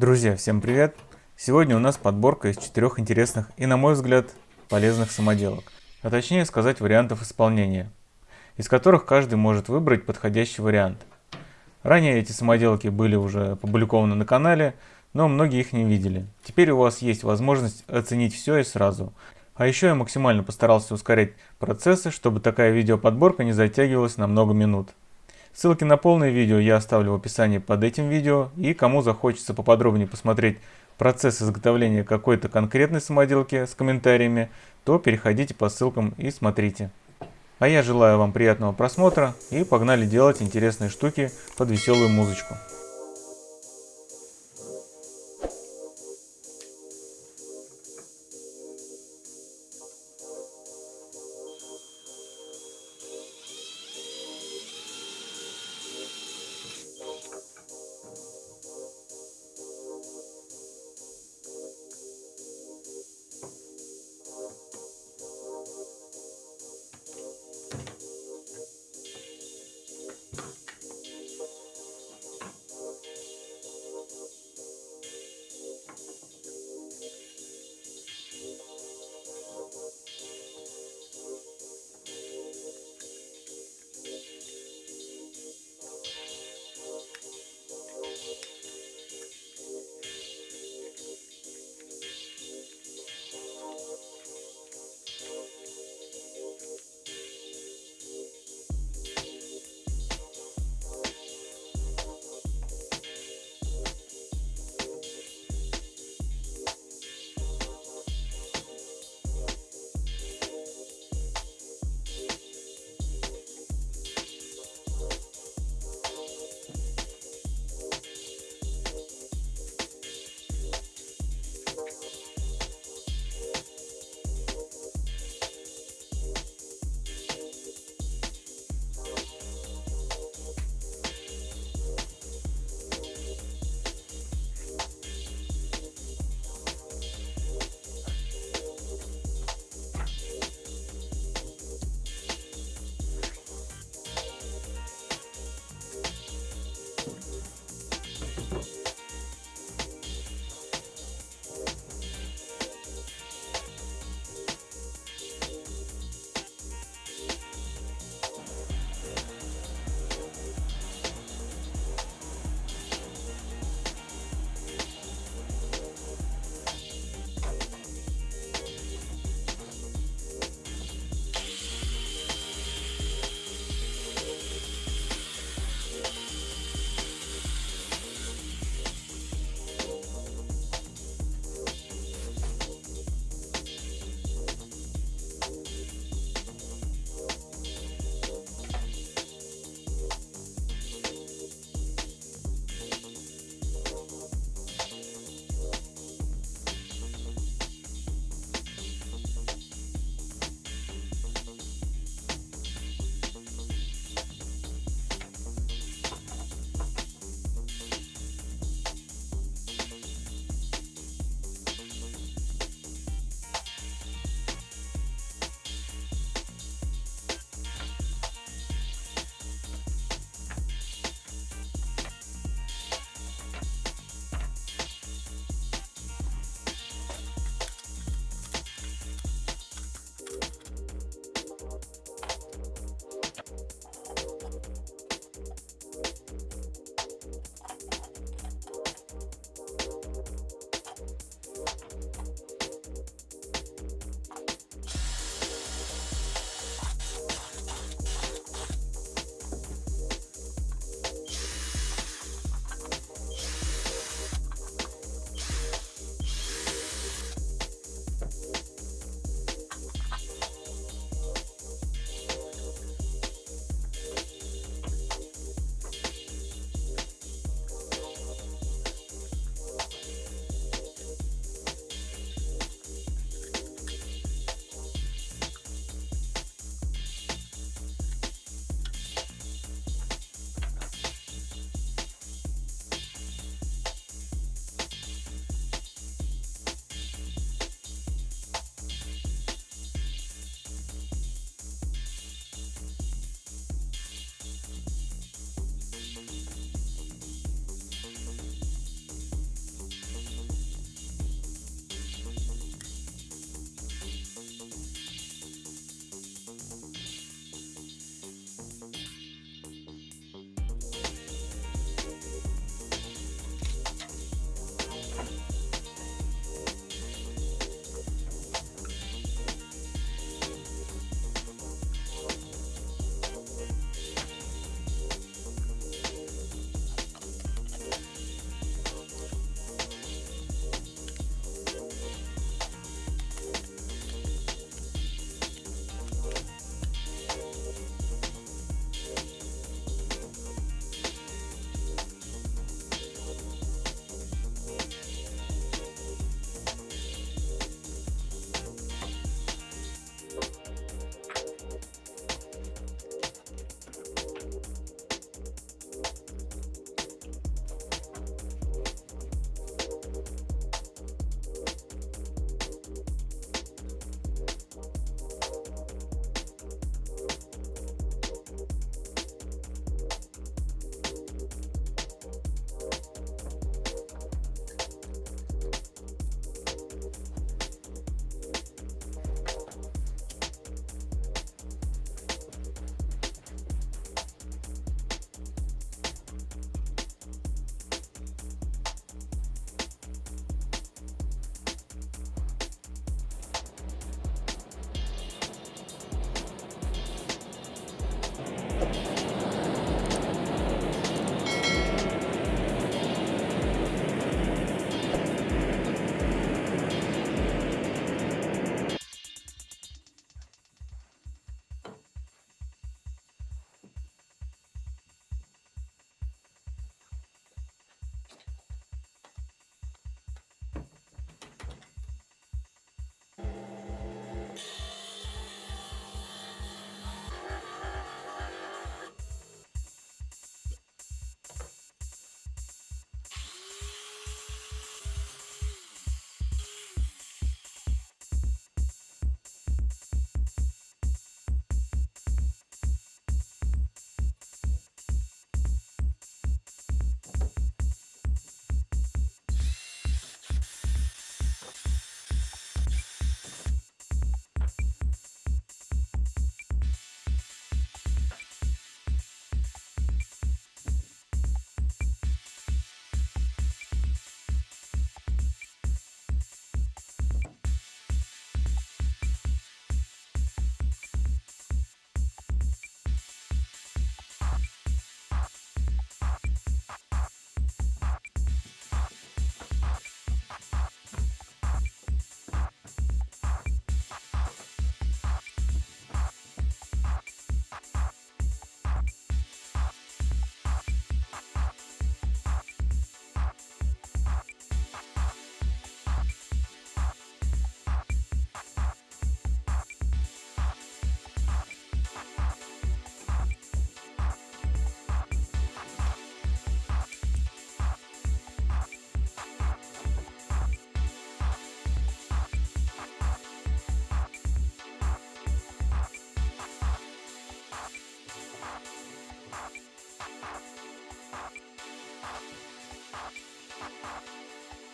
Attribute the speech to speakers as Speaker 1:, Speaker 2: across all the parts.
Speaker 1: Друзья, всем привет! Сегодня у нас подборка из четырех интересных и, на мой взгляд, полезных самоделок, а точнее сказать вариантов исполнения, из которых каждый может выбрать подходящий вариант. Ранее эти самоделки были уже опубликованы на канале, но многие их не видели. Теперь у вас есть возможность оценить все и сразу. А еще я максимально постарался ускорять процессы, чтобы такая видеоподборка не затягивалась на много минут. Ссылки на полное видео я оставлю в описании под этим видео, и кому захочется поподробнее посмотреть процесс изготовления какой-то конкретной самоделки с комментариями, то переходите по ссылкам и смотрите. А я желаю вам приятного просмотра и погнали делать интересные штуки под веселую музычку.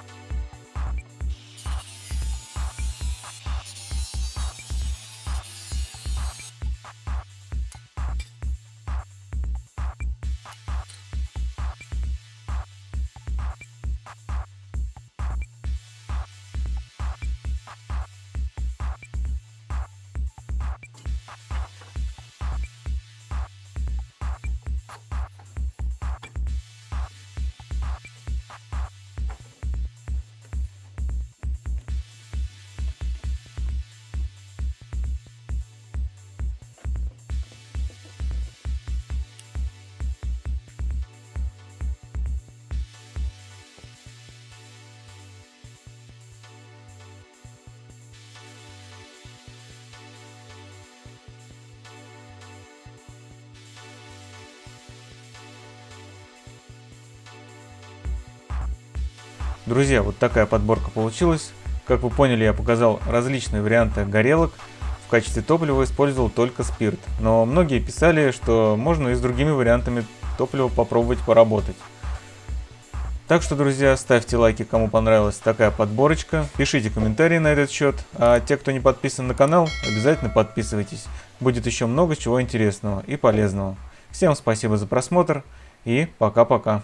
Speaker 1: 감사합니다. Друзья, вот такая подборка получилась. Как вы поняли, я показал различные варианты горелок. В качестве топлива использовал только спирт. Но многие писали, что можно и с другими вариантами топлива попробовать поработать. Так что, друзья, ставьте лайки, кому понравилась такая подборочка. Пишите комментарии на этот счет. А те, кто не подписан на канал, обязательно подписывайтесь. Будет еще много чего интересного и полезного. Всем спасибо за просмотр и пока-пока.